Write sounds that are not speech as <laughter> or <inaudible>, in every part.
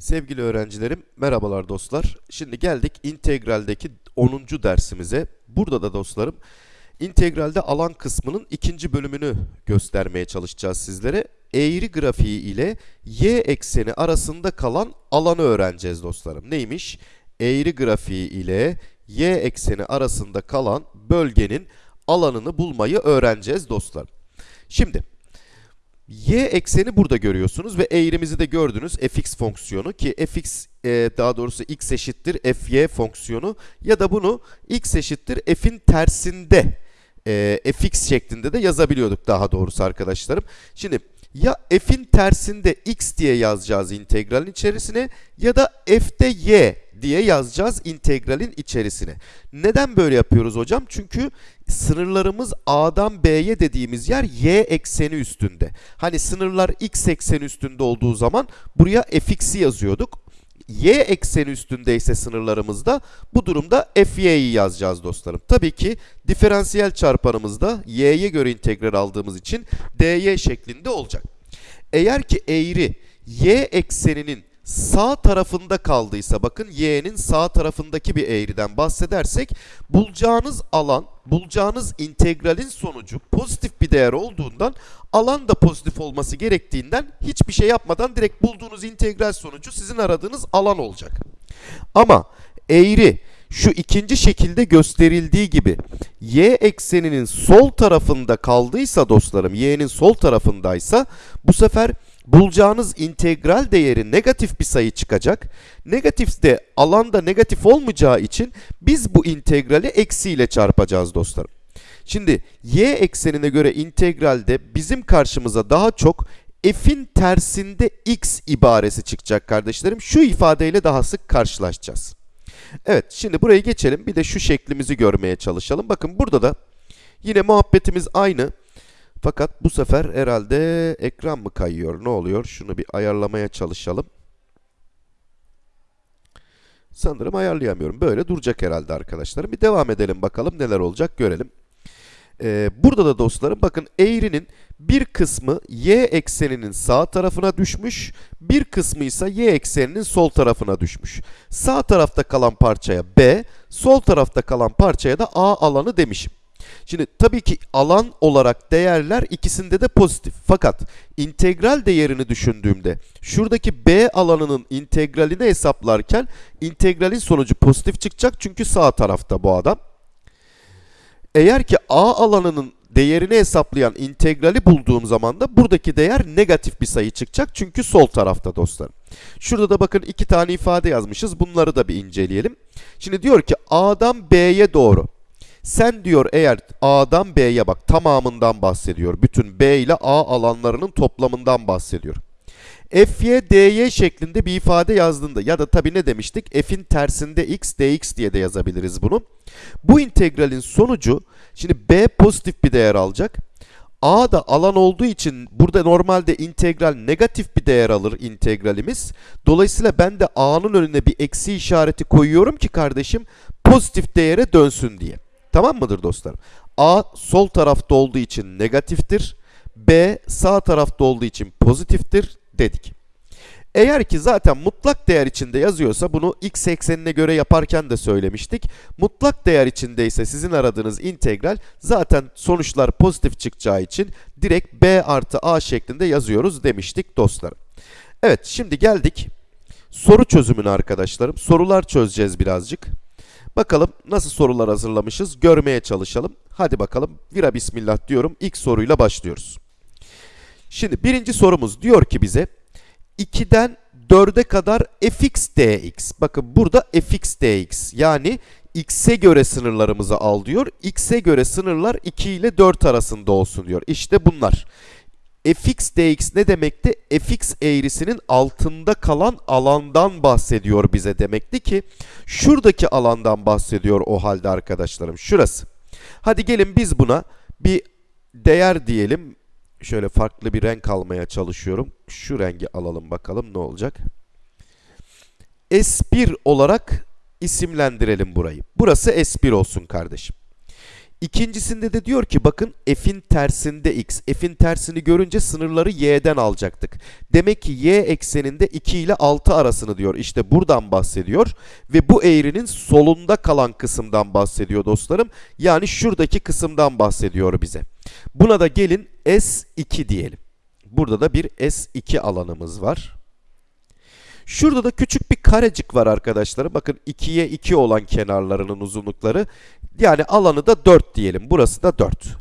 Sevgili öğrencilerim, merhabalar dostlar. Şimdi geldik integraldeki 10. dersimize. Burada da dostlarım, integralde alan kısmının ikinci bölümünü göstermeye çalışacağız sizlere. Eğri grafiği ile y ekseni arasında kalan alanı öğreneceğiz dostlarım. Neymiş? Eğri grafiği ile y ekseni arasında kalan bölgenin alanını bulmayı öğreneceğiz dostlarım. Şimdi y ekseni burada görüyorsunuz ve eğrimizi de gördünüz fx fonksiyonu ki fx e, daha doğrusu x eşittir fy fonksiyonu ya da bunu x eşittir f'in tersinde e, fx şeklinde de yazabiliyorduk daha doğrusu arkadaşlarım. Şimdi ya f'in tersinde x diye yazacağız integralin içerisine ya da f'de y diye yazacağız integralin içerisine. Neden böyle yapıyoruz hocam? Çünkü sınırlarımız A'dan B'ye dediğimiz yer y ekseni üstünde. Hani sınırlar x ekseni üstünde olduğu zaman buraya fx'i yazıyorduk. Y ekseni üstündeyse sınırlarımızda bu durumda fy'yi yazacağız dostlarım. Tabii ki diferansiyel çarpanımızda y'ye göre integral aldığımız için dy şeklinde olacak. Eğer ki eğri y ekseninin sağ tarafında kaldıysa bakın y'nin sağ tarafındaki bir eğriden bahsedersek bulacağınız alan, bulacağınız integralin sonucu pozitif bir değer olduğundan alan da pozitif olması gerektiğinden hiçbir şey yapmadan direkt bulduğunuz integral sonucu sizin aradığınız alan olacak. Ama eğri şu ikinci şekilde gösterildiği gibi y ekseninin sol tarafında kaldıysa dostlarım y'nin sol tarafındaysa bu sefer bulacağınız integral değeri negatif bir sayı çıkacak. Negatif de alanda negatif olmayacağı için biz bu integrali eksiyle çarpacağız dostlarım. Şimdi y eksenine göre integralde bizim karşımıza daha çok f'in tersinde x ibaresi çıkacak kardeşlerim. Şu ifadeyle daha sık karşılaşacağız. Evet şimdi burayı geçelim bir de şu şeklimizi görmeye çalışalım. Bakın burada da yine muhabbetimiz aynı. Fakat bu sefer herhalde ekran mı kayıyor? Ne oluyor? Şunu bir ayarlamaya çalışalım. Sanırım ayarlayamıyorum. Böyle duracak herhalde arkadaşlarım. Bir devam edelim bakalım neler olacak görelim. Ee, burada da dostlarım bakın eğrinin bir kısmı y ekseninin sağ tarafına düşmüş, bir kısmı ise y ekseninin sol tarafına düşmüş. Sağ tarafta kalan parçaya b, sol tarafta kalan parçaya da a alanı demişim. Şimdi tabii ki alan olarak değerler ikisinde de pozitif. Fakat integral değerini düşündüğümde şuradaki b alanının integralini hesaplarken integralin sonucu pozitif çıkacak çünkü sağ tarafta bu adam. Eğer ki a alanının değerini hesaplayan integrali bulduğum zaman da buradaki değer negatif bir sayı çıkacak çünkü sol tarafta dostlarım. Şurada da bakın iki tane ifade yazmışız. Bunları da bir inceleyelim. Şimdi diyor ki A'dan B'ye doğru sen diyor eğer A'dan B'ye bak tamamından bahsediyor. Bütün B ile A alanlarının toplamından bahsediyor. Fy, dy şeklinde bir ifade yazdığında ya da tabi ne demiştik? F'in tersinde x, dx diye de yazabiliriz bunu. Bu integralin sonucu, şimdi B pozitif bir değer alacak. A da alan olduğu için burada normalde integral negatif bir değer alır integralimiz. Dolayısıyla ben de A'nın önüne bir eksi işareti koyuyorum ki kardeşim pozitif değere dönsün diye. Tamam mıdır dostlarım? A sol tarafta olduğu için negatiftir. B sağ tarafta olduğu için pozitiftir dedik. Eğer ki zaten mutlak değer içinde yazıyorsa bunu x eksenine göre yaparken de söylemiştik. Mutlak değer içindeyse sizin aradığınız integral zaten sonuçlar pozitif çıkacağı için direkt b artı a şeklinde yazıyoruz demiştik dostlarım. Evet şimdi geldik soru çözümüne arkadaşlarım. Sorular çözeceğiz birazcık. Bakalım nasıl sorular hazırlamışız görmeye çalışalım. Hadi bakalım vira bismillah diyorum. İlk soruyla başlıyoruz. Şimdi birinci sorumuz diyor ki bize 2'den 4'e kadar fx dx. Bakın burada fx dx yani x'e göre sınırlarımızı al diyor. x'e göre sınırlar 2 ile 4 arasında olsun diyor. İşte bunlar. Fx dx ne demekti? fx eğrisinin altında kalan alandan bahsediyor bize demekti ki şuradaki alandan bahsediyor o halde arkadaşlarım. Şurası. Hadi gelin biz buna bir değer diyelim. Şöyle farklı bir renk almaya çalışıyorum. Şu rengi alalım bakalım ne olacak. S1 olarak isimlendirelim burayı. Burası S1 olsun kardeşim. İkincisinde de diyor ki bakın f'in tersinde x. F'in tersini görünce sınırları y'den alacaktık. Demek ki y ekseninde 2 ile 6 arasını diyor. İşte buradan bahsediyor. Ve bu eğrinin solunda kalan kısımdan bahsediyor dostlarım. Yani şuradaki kısımdan bahsediyor bize. Buna da gelin S2 diyelim. Burada da bir S2 alanımız var. Şurada da küçük bir karecik var arkadaşlarım. Bakın 2'ye 2 olan kenarlarının uzunlukları. Yani alanı da 4 diyelim. Burası da 4.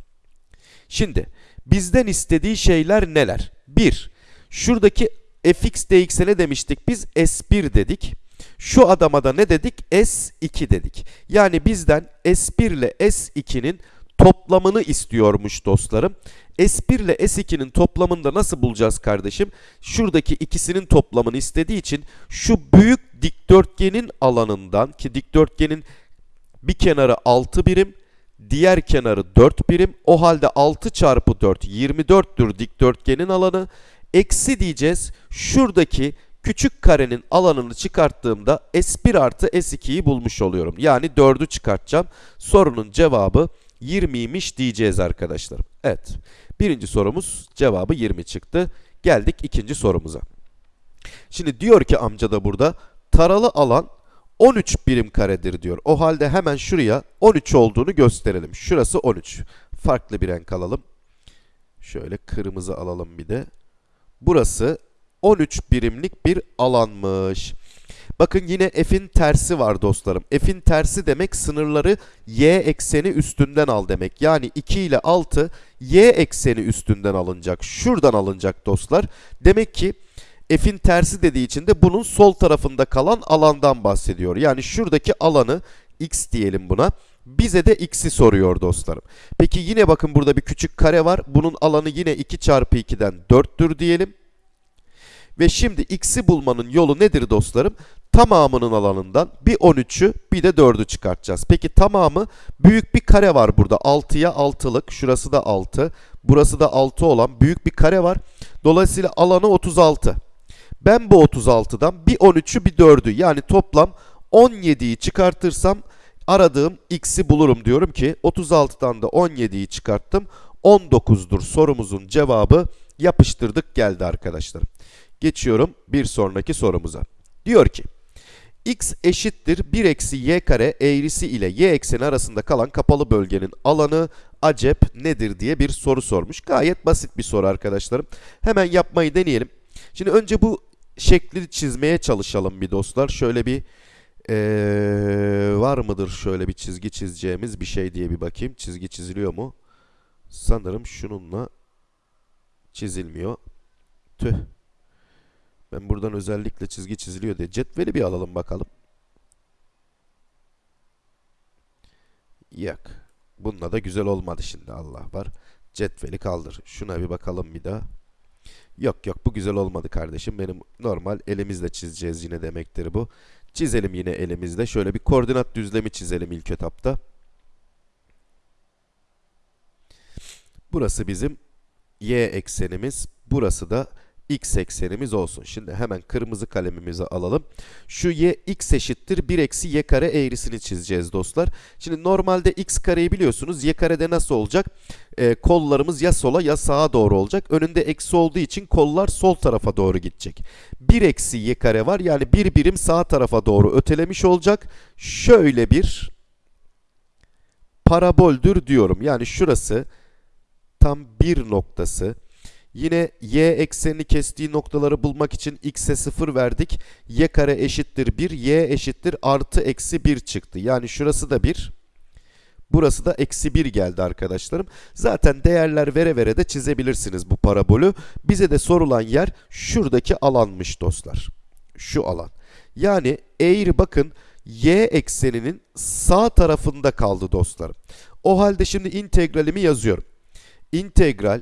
Şimdi bizden istediği şeyler neler? 1. Şuradaki fx dx'e ne demiştik biz? S1 dedik. Şu adama da ne dedik? S2 dedik. Yani bizden S1 ile S2'nin toplamını istiyormuş dostlarım. S1 ile S2'nin toplamını da nasıl bulacağız kardeşim? Şuradaki ikisinin toplamını istediği için şu büyük dikdörtgenin alanından ki dikdörtgenin bir kenarı 6 birim, diğer kenarı 4 birim. O halde 6 çarpı 4 24'tür dikdörtgenin alanı. Eksi diyeceğiz. Şuradaki küçük karenin alanını çıkarttığımda S1 artı S2'yi bulmuş oluyorum. Yani 4'ü çıkartacağım. Sorunun cevabı 20'ymiş diyeceğiz arkadaşlar. Evet. Birinci sorumuz cevabı 20 çıktı. Geldik ikinci sorumuza. Şimdi diyor ki amca da burada taralı alan 13 birim karedir diyor. O halde hemen şuraya 13 olduğunu gösterelim. Şurası 13. Farklı bir renk alalım. Şöyle kırmızı alalım bir de. Burası 13 birimlik bir alanmış. Bakın yine f'in tersi var dostlarım. F'in tersi demek sınırları y ekseni üstünden al demek. Yani 2 ile 6 y ekseni üstünden alınacak. Şuradan alınacak dostlar. Demek ki f'in tersi dediği için de bunun sol tarafında kalan alandan bahsediyor. Yani şuradaki alanı x diyelim buna. Bize de x'i soruyor dostlarım. Peki yine bakın burada bir küçük kare var. Bunun alanı yine 2 çarpı 2'den 4'tür diyelim. Ve şimdi x'i bulmanın yolu nedir dostlarım? Tamamının alanından bir 13'ü bir de 4'ü çıkartacağız. Peki tamamı büyük bir kare var burada. 6'ya 6'lık. Şurası da 6. Burası da 6 olan büyük bir kare var. Dolayısıyla alanı 36. Ben bu 36'dan bir 13'ü bir 4'ü yani toplam 17'yi çıkartırsam aradığım x'i bulurum diyorum ki 36'dan da 17'yi çıkarttım. 19'dur sorumuzun cevabı yapıştırdık geldi arkadaşlar. Geçiyorum bir sonraki sorumuza. Diyor ki x eşittir 1 eksi y kare eğrisi ile y ekseni arasında kalan kapalı bölgenin alanı acep nedir diye bir soru sormuş. Gayet basit bir soru arkadaşlarım. Hemen yapmayı deneyelim. Şimdi önce bu şekli çizmeye çalışalım bir dostlar. Şöyle bir ee, var mıdır şöyle bir çizgi çizeceğimiz bir şey diye bir bakayım. Çizgi çiziliyor mu? Sanırım şununla çizilmiyor. Tüh. Ben buradan özellikle çizgi çiziliyor diye cetveli bir alalım bakalım. Yok. Bununla da güzel olmadı şimdi Allah var. Cetveli kaldır. Şuna bir bakalım bir daha. Yok yok bu güzel olmadı kardeşim. Benim normal elimizle çizeceğiz yine demektir bu. Çizelim yine elimizde. Şöyle bir koordinat düzlemi çizelim ilk etapta. Burası bizim y eksenimiz. Burası da x eksenimiz olsun. Şimdi hemen kırmızı kalemimizi alalım. Şu y x eşittir 1 eksi y kare eğrisini çizeceğiz dostlar. Şimdi normalde x kareyi biliyorsunuz. Y karede nasıl olacak? Ee, kollarımız ya sola ya sağa doğru olacak. Önünde eksi olduğu için kollar sol tarafa doğru gidecek. 1 eksi y kare var. Yani bir birim sağ tarafa doğru ötelemiş olacak. Şöyle bir paraboldür diyorum. Yani şurası tam bir noktası. Yine y eksenini kestiği noktaları bulmak için x'e 0 verdik. y kare eşittir 1, y eşittir artı eksi 1 çıktı. Yani şurası da 1. Burası da eksi 1 geldi arkadaşlarım. Zaten değerler vere vere de çizebilirsiniz bu parabolü. Bize de sorulan yer şuradaki alanmış dostlar. Şu alan. Yani eğri bakın y ekseninin sağ tarafında kaldı dostlarım. O halde şimdi integralimi yazıyorum. İntegral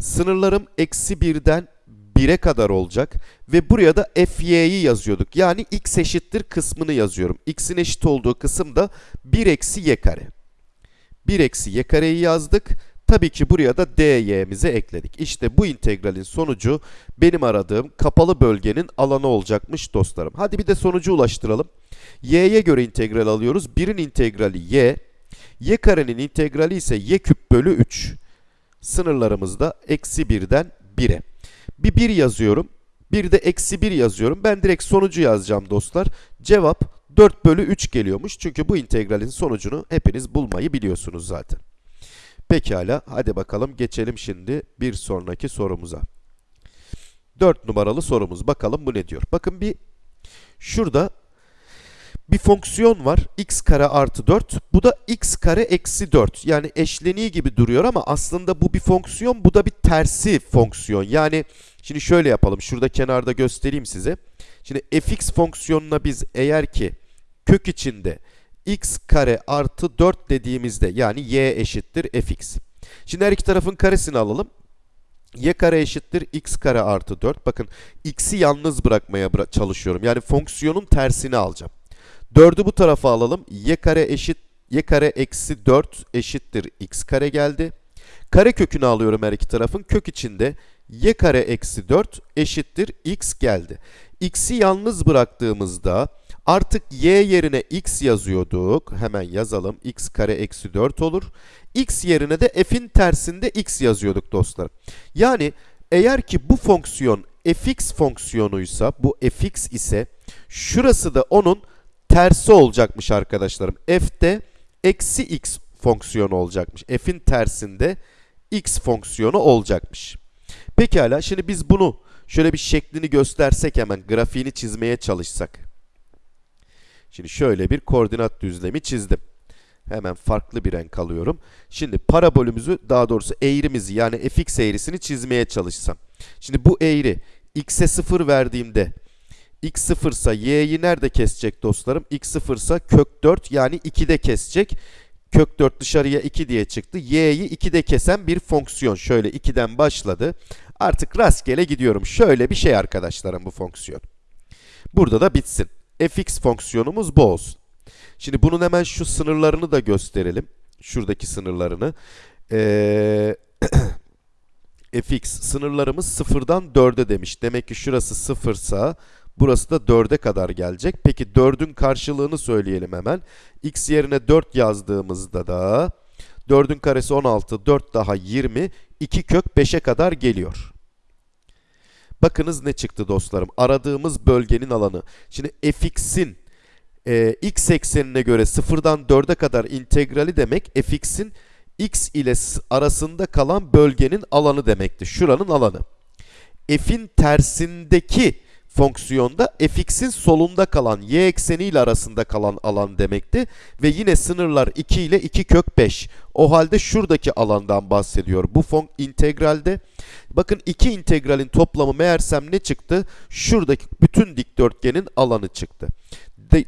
Sınırlarım eksi 1'den 1'e kadar olacak. Ve buraya da fy'yi yazıyorduk. Yani x eşittir kısmını yazıyorum. x'in eşit olduğu kısım da 1 eksi y kare. 1 eksi y kareyi yazdık. Tabii ki buraya da dy'mizi ekledik. İşte bu integralin sonucu benim aradığım kapalı bölgenin alanı olacakmış dostlarım. Hadi bir de sonucu ulaştıralım. y'ye göre integral alıyoruz. 1'in integrali y. y karenin integrali ise y küp bölü 3. Sınırlarımız da eksi 1'den 1'e. Bir 1 yazıyorum. Bir de eksi 1 yazıyorum. Ben direkt sonucu yazacağım dostlar. Cevap 4 bölü 3 geliyormuş. Çünkü bu integralin sonucunu hepiniz bulmayı biliyorsunuz zaten. Pekala hadi bakalım geçelim şimdi bir sonraki sorumuza. 4 numaralı sorumuz. Bakalım bu ne diyor. Bakın bir şurada bir fonksiyon var. x kare artı 4. Bu da x kare eksi 4. Yani eşleniği gibi duruyor ama aslında bu bir fonksiyon. Bu da bir tersi fonksiyon. Yani şimdi şöyle yapalım. Şurada kenarda göstereyim size. Şimdi fx fonksiyonuna biz eğer ki kök içinde x kare artı 4 dediğimizde yani y eşittir fx. Şimdi her iki tarafın karesini alalım. y kare eşittir x kare artı 4. Bakın x'i yalnız bırakmaya bıra çalışıyorum. Yani fonksiyonun tersini alacağım. 4'ü bu tarafa alalım. y kare eşit y kare eksi 4 eşittir x kare geldi. Kare kökünü alıyorum her iki tarafın. Kök içinde y kare eksi 4 eşittir x geldi. x'i yalnız bıraktığımızda artık y yerine x yazıyorduk. Hemen yazalım. x kare eksi 4 olur. x yerine de f'in tersinde x yazıyorduk dostlar. Yani eğer ki bu fonksiyon fx fonksiyonuysa, bu fx ise şurası da onun tersi olacakmış arkadaşlarım. f'de eksi x fonksiyonu olacakmış. f'in tersinde x fonksiyonu olacakmış. Pekala şimdi biz bunu şöyle bir şeklini göstersek hemen grafiğini çizmeye çalışsak. Şimdi şöyle bir koordinat düzlemi çizdim. Hemen farklı bir renk alıyorum. Şimdi parabolümüzü daha doğrusu eğrimizi yani fx eğrisini çizmeye çalışsam. Şimdi bu eğri x'e 0 verdiğimde x 0 ise y'yi nerede kesecek dostlarım? x 0 ise kök 4 yani 2'de kesecek. Kök 4 dışarıya 2 diye çıktı. y'yi 2'de kesen bir fonksiyon. Şöyle 2'den başladı. Artık rastgele gidiyorum. Şöyle bir şey arkadaşlarım bu fonksiyon. Burada da bitsin. fx fonksiyonumuz bu olsun. Şimdi bunun hemen şu sınırlarını da gösterelim. Şuradaki sınırlarını. Ee, <clears throat> fx sınırlarımız 0'dan 4'e demiş. Demek ki şurası 0 ise burası da 4'e kadar gelecek. Peki 4'ün karşılığını söyleyelim hemen. x yerine 4 yazdığımızda da 4'ün karesi 16, 4 daha 20, 2 kök 5'e kadar geliyor. Bakınız ne çıktı dostlarım. Aradığımız bölgenin alanı. Şimdi fx'in e, x eksenine göre 0'dan 4'e kadar integrali demek fx'in x ile arasında kalan bölgenin alanı demekti. Şuranın alanı. f'in tersindeki fonksiyonda fx'in solunda kalan y ekseni ile arasında kalan alan demekti. Ve yine sınırlar 2 ile 2 kök 5. O halde şuradaki alandan bahsediyor. Bu fon integralde bakın iki integralin toplamı meğersem ne çıktı? Şuradaki bütün dikdörtgenin alanı çıktı.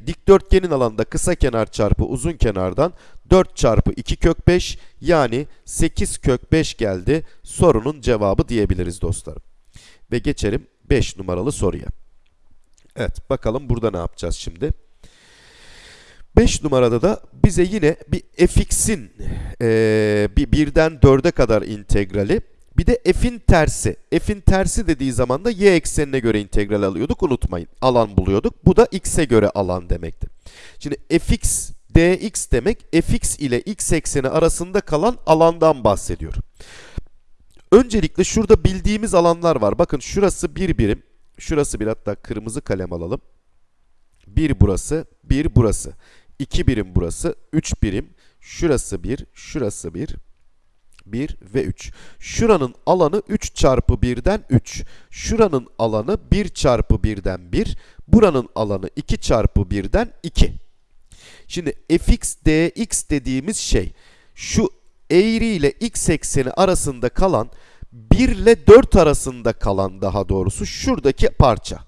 Dikdörtgenin alanında kısa kenar çarpı uzun kenardan 4 çarpı 2 kök 5 yani 8 kök 5 geldi. Sorunun cevabı diyebiliriz dostlarım. Ve geçelim 5 numaralı soruya. Evet bakalım burada ne yapacağız şimdi. 5 numarada da bize yine bir fx'in e, bir birden 4'e kadar integrali bir de f'in tersi. F'in tersi dediği zaman da y eksenine göre integral alıyorduk. Unutmayın. Alan buluyorduk. Bu da x'e göre alan demekti. Şimdi fx dx demek fx ile x ekseni arasında kalan alandan bahsediyor. Öncelikle şurada bildiğimiz alanlar var. Bakın şurası bir birim. Şurası bir hatta kırmızı kalem alalım. Bir burası, bir burası. 2 birim burası, 3 birim. Şurası 1, şurası 1, 1 ve 3. Şuranın alanı 3 çarpı 1'den 3. Şuranın alanı 1 çarpı 1'den 1. Buranın alanı 2 çarpı 1'den 2. Şimdi fx dx dediğimiz şey şu eğri ile x ekseni arasında kalan 1 ile 4 arasında kalan daha doğrusu şuradaki parça.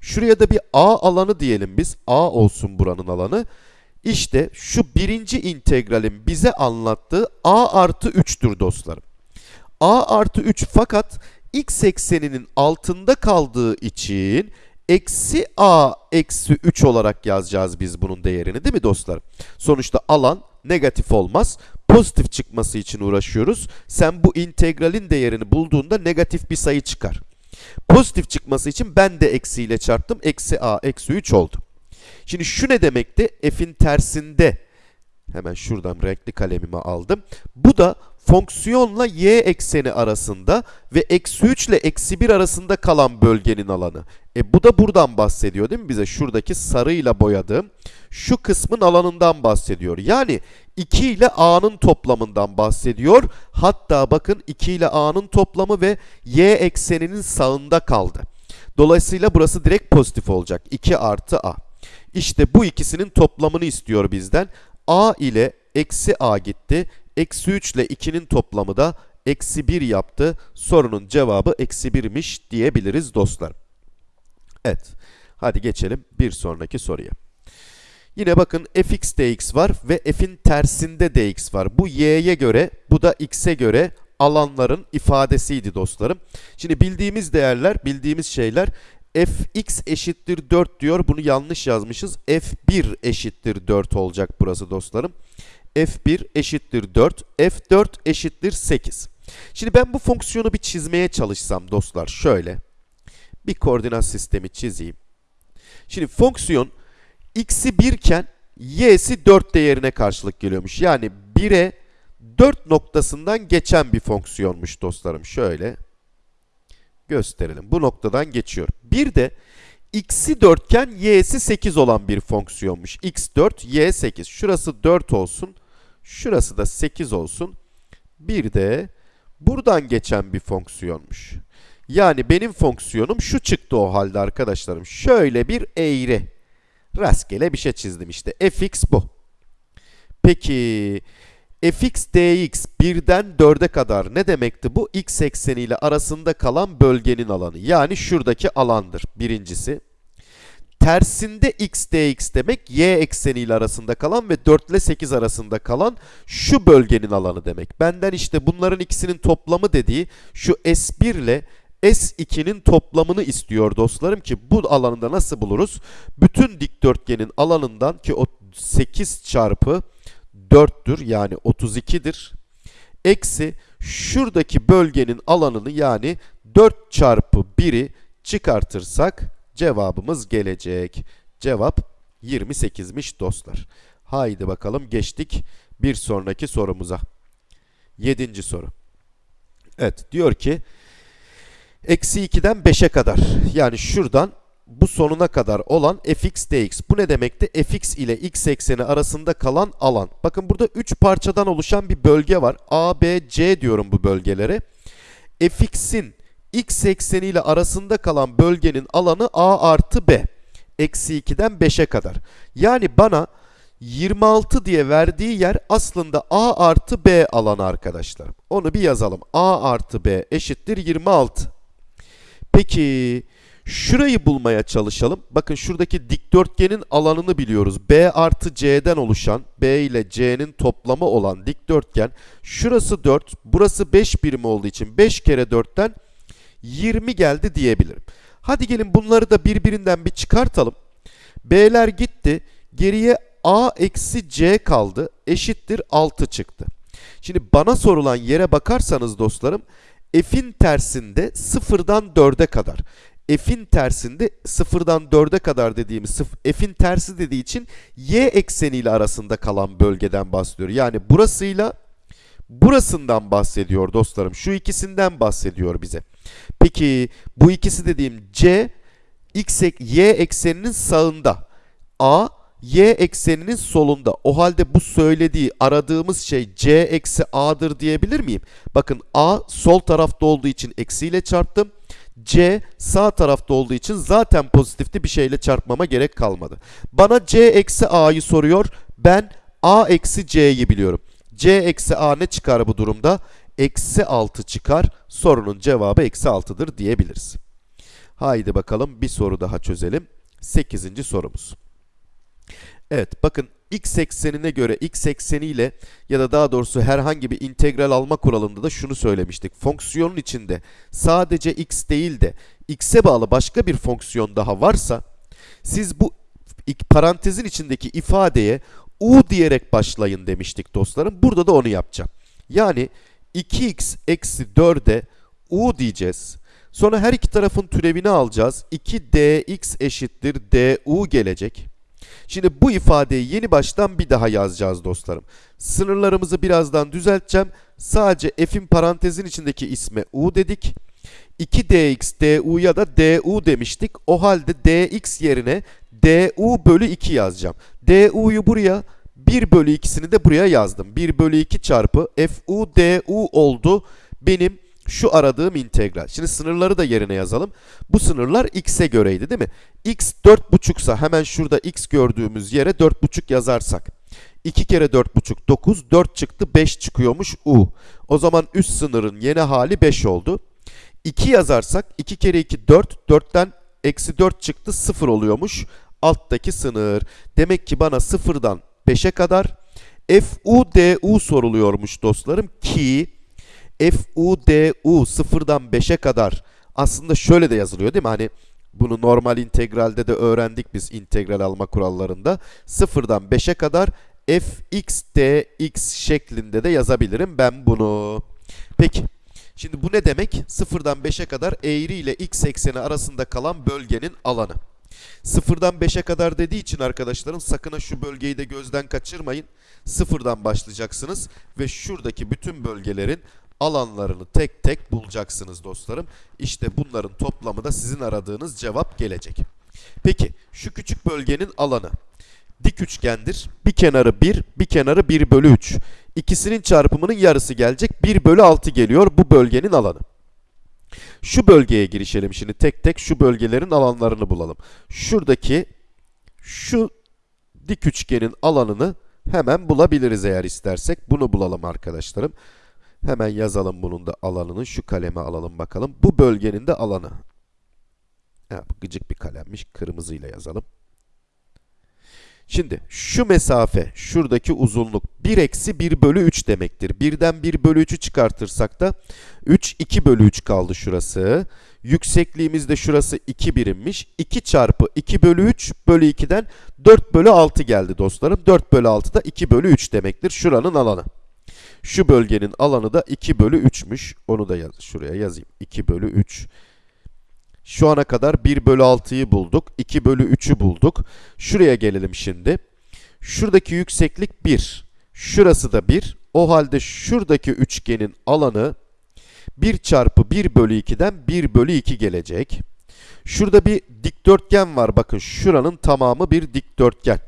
Şuraya da bir a alanı diyelim biz. a olsun buranın alanı. İşte şu birinci integralin bize anlattığı a artı 3'tür dostlarım. a artı 3 fakat x ekseninin altında kaldığı için eksi a eksi 3 olarak yazacağız biz bunun değerini değil mi dostlar? Sonuçta alan negatif olmaz. Pozitif çıkması için uğraşıyoruz. Sen bu integralin değerini bulduğunda negatif bir sayı çıkar. Pozitif çıkması için ben de eksiyle çarptım. Eksi a eksi 3 oldu. Şimdi şu ne demekti? F'in tersinde Hemen şuradan renkli kalemimi aldım. Bu da fonksiyonla y ekseni arasında ve eksi 3 ile eksi 1 arasında kalan bölgenin alanı. E bu da buradan bahsediyor değil mi bize? Şuradaki sarıyla boyadığım şu kısmın alanından bahsediyor. Yani 2 ile a'nın toplamından bahsediyor. Hatta bakın 2 ile a'nın toplamı ve y ekseninin sağında kaldı. Dolayısıyla burası direkt pozitif olacak. 2 artı a. İşte bu ikisinin toplamını istiyor bizden. a ile eksi a gitti. Eksi 3 ile 2'nin toplamı da eksi 1 yaptı. Sorunun cevabı eksi 1'miş diyebiliriz dostlar. Evet. Hadi geçelim bir sonraki soruya. Yine bakın fx dx var ve f'in tersinde dx var. Bu y'ye göre, bu da x'e göre alanların ifadesiydi dostlarım. Şimdi bildiğimiz değerler, bildiğimiz şeyler fx eşittir 4 diyor. Bunu yanlış yazmışız. f1 eşittir 4 olacak burası dostlarım. f1 eşittir 4, f4 eşittir 8. Şimdi ben bu fonksiyonu bir çizmeye çalışsam dostlar şöyle. Bir koordinat sistemi çizeyim. Şimdi fonksiyon x'i 1 iken y'si 4 değerine karşılık geliyormuş. Yani 1'e 4 noktasından geçen bir fonksiyonmuş dostlarım. Şöyle gösterelim. Bu noktadan geçiyor. Bir de x'i 4 iken y'si 8 olan bir fonksiyonmuş. x4, y8. Şurası 4 olsun. Şurası da 8 olsun. Bir de buradan geçen bir fonksiyonmuş. Yani benim fonksiyonum şu çıktı o halde arkadaşlarım. Şöyle bir eğri. Rastgele bir şey çizdim işte. fx bu. Peki fx dx 1'den 4'e kadar ne demekti bu? x ekseniyle arasında kalan bölgenin alanı. Yani şuradaki alandır birincisi. Tersinde x dx demek y ekseniyle arasında kalan ve 4 ile 8 arasında kalan şu bölgenin alanı demek. Benden işte bunların ikisinin toplamı dediği şu s1 ile S2'nin toplamını istiyor dostlarım ki bu alanında nasıl buluruz? Bütün dikdörtgenin alanından ki o 8 çarpı 4'tür yani 32'dir. Eksi şuradaki bölgenin alanını yani 4 çarpı 1'i çıkartırsak cevabımız gelecek. Cevap 28'miş dostlar. Haydi bakalım geçtik bir sonraki sorumuza. 7. soru. Evet diyor ki Eksi 2'den 5'e kadar yani şuradan bu sonuna kadar olan fx dx. Bu ne demekti? fx ile x ekseni arasında kalan alan. Bakın burada 3 parçadan oluşan bir bölge var. A, B, C diyorum bu bölgelere. fx'in x ekseni ile arasında kalan bölgenin alanı a artı b. Eksi 2'den 5'e kadar. Yani bana 26 diye verdiği yer aslında a artı b alanı arkadaşlar. Onu bir yazalım. a artı b eşittir 26. Peki şurayı bulmaya çalışalım. Bakın şuradaki dikdörtgenin alanını biliyoruz. B artı C'den oluşan B ile C'nin toplamı olan dikdörtgen. Şurası 4, burası 5 birim olduğu için 5 kere 4'ten 20 geldi diyebilirim. Hadi gelin bunları da birbirinden bir çıkartalım. B'ler gitti. Geriye A eksi C kaldı. Eşittir 6 çıktı. Şimdi bana sorulan yere bakarsanız dostlarım f'in tersinde sıfırdan 4'e kadar. f'in tersinde sıfırdan 4'e kadar dediğimiz f'in tersi dediği için y ekseniyle arasında kalan bölgeden bahsediyor. Yani burasıyla burasından bahsediyor dostlarım. Şu ikisinden bahsediyor bize. Peki bu ikisi dediğim c x y ekseninin sağında. A y ekseninin solunda. O halde bu söylediği aradığımız şey c eksi a'dır diyebilir miyim? Bakın a sol tarafta olduğu için eksiyle çarptım. c sağ tarafta olduğu için zaten pozitifti bir şeyle çarpmama gerek kalmadı. Bana c eksi a'yı soruyor. Ben a eksi c'yi biliyorum. c eksi a ne çıkar bu durumda? Eksi 6 çıkar. Sorunun cevabı eksi 6'dır diyebiliriz. Haydi bakalım bir soru daha çözelim. 8. sorumuz. Evet bakın x eksenine göre x ekseniyle ya da daha doğrusu herhangi bir integral alma kuralında da şunu söylemiştik. Fonksiyonun içinde sadece x değil de x'e bağlı başka bir fonksiyon daha varsa siz bu parantezin içindeki ifadeye u diyerek başlayın demiştik dostlarım. Burada da onu yapacağım. Yani 2x eksi 4'e u diyeceğiz. Sonra her iki tarafın türevini alacağız. 2dx eşittir du gelecek. Şimdi bu ifadeyi yeni baştan bir daha yazacağız dostlarım. Sınırlarımızı birazdan düzelteceğim. Sadece f'in parantezin içindeki isme u dedik. 2dx du'ya da du demiştik. O halde dx yerine du bölü 2 yazacağım. du'yu buraya 1 bölü 2'sini de buraya yazdım. 1 bölü 2 çarpı fu du oldu benim şu aradığım integral. Şimdi sınırları da yerine yazalım. Bu sınırlar x'e göreydi değil mi? x 4,5 ise hemen şurada x gördüğümüz yere 4,5 yazarsak. 2 kere 4,5 9, 4 çıktı 5 çıkıyormuş u. O zaman üst sınırın yeni hali 5 oldu. 2 yazarsak 2 kere 2 4, 4'ten eksi 4 çıktı 0 oluyormuş alttaki sınır. Demek ki bana 0'dan 5'e kadar fu du soruluyormuş dostlarım ki fu du sıfırdan 5'e kadar aslında şöyle de yazılıyor değil mi? Hani bunu normal integralde de öğrendik biz integral alma kurallarında. Sıfırdan 5'e kadar fx dx şeklinde de yazabilirim ben bunu. Peki. Şimdi bu ne demek? Sıfırdan 5'e kadar eğri ile x ekseni arasında kalan bölgenin alanı. Sıfırdan 5'e kadar dediği için arkadaşlarım sakın ha şu bölgeyi de gözden kaçırmayın. Sıfırdan başlayacaksınız ve şuradaki bütün bölgelerin alanlarını tek tek bulacaksınız dostlarım. İşte bunların toplamı da sizin aradığınız cevap gelecek. Peki şu küçük bölgenin alanı dik üçgendir. Bir kenarı 1, bir kenarı 1 bölü 3. İkisinin çarpımının yarısı gelecek. 1 bölü 6 geliyor bu bölgenin alanı. Şu bölgeye girişelim şimdi tek tek şu bölgelerin alanlarını bulalım. Şuradaki şu dik üçgenin alanını hemen bulabiliriz eğer istersek. Bunu bulalım arkadaşlarım. Hemen yazalım bunun da alanını. Şu kaleme alalım bakalım. Bu bölgenin de alanı. Ha, gıcık bir kalemmiş. Kırmızıyla yazalım. Şimdi şu mesafe, şuradaki uzunluk 1 eksi 1 bölü 3 demektir. 1'den 1 bölü 3'ü çıkartırsak da 3, 2 bölü 3 kaldı şurası. Yüksekliğimiz de şurası 2 birimmiş. 2 çarpı 2 bölü 3 bölü 2'den 4 bölü 6 geldi dostlarım. 4 bölü 6 da 2 bölü 3 demektir. Şuranın alanı. Şu bölgenin alanı da 2 bölü 3'müş. Onu da yaz, şuraya yazayım. 2 bölü 3. Şu ana kadar 1 bölü 6'yı bulduk. 2 bölü 3'ü bulduk. Şuraya gelelim şimdi. Şuradaki yükseklik 1. Şurası da 1. O halde şuradaki üçgenin alanı 1 çarpı 1 bölü 2'den 1 bölü 2 gelecek. Şurada bir dikdörtgen var. Bakın şuranın tamamı bir dikdörtgen.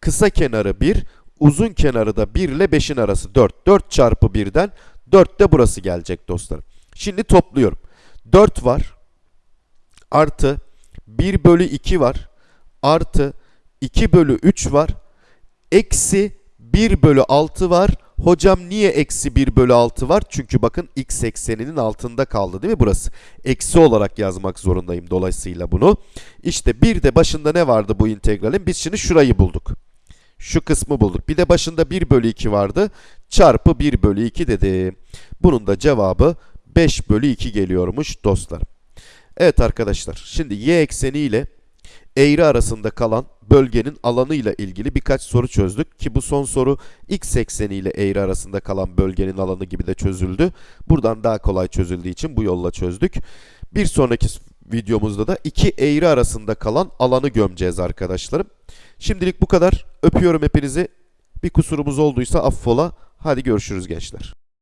Kısa kenarı 1, uzun kenarı da 1 ile 5'in arası 4. 4 çarpı 1'den 4 de burası gelecek dostlarım. Şimdi topluyorum. 4 var. Artı 1 bölü 2 var. Artı 2 bölü 3 var. Eksi 1 bölü 6 var. Hocam niye eksi 1 bölü 6 var? Çünkü bakın x ekseninin altında kaldı değil mi burası? Eksi olarak yazmak zorundayım dolayısıyla bunu. İşte bir de başında ne vardı bu integralin? Biz şimdi şurayı bulduk. Şu kısmı bulduk. Bir de başında 1 bölü 2 vardı. Çarpı 1 bölü 2 dedi. Bunun da cevabı 5 bölü 2 geliyormuş dostlar. Evet arkadaşlar şimdi y ekseni ile eğri arasında kalan bölgenin alanı ile ilgili birkaç soru çözdük ki bu son soru x ekseni ile eğri arasında kalan bölgenin alanı gibi de çözüldü. Buradan daha kolay çözüldüğü için bu yolla çözdük. Bir sonraki videomuzda da iki eğri arasında kalan alanı gömeceğiz arkadaşlarım. Şimdilik bu kadar. Öpüyorum hepinizi. Bir kusurumuz olduysa affola. Hadi görüşürüz gençler.